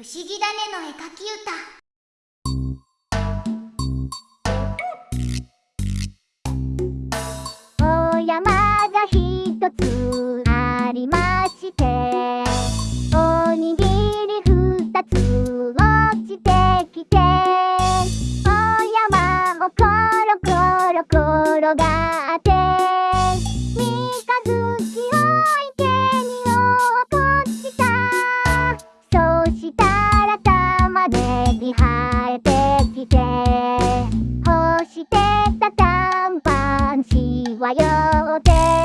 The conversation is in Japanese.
不思議だねの絵描き歌。お山が一つありましておにぎり二つ落ちてきてお山をコロコロ転がって三日月を池に落っこした。そうしたに生えてきて干してた短パンしわよって